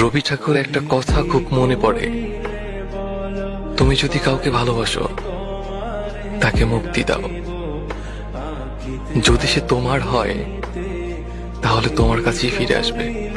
রবি ঠাকুর একটা কথা খুব মনে পড়ে। তুমি যদি কাউকে ভালোবাসো, তাকে মুক্তি দাও। যদি সে তোমার হয়, তাহলে তোমার কাছেই ফিরে আসবে।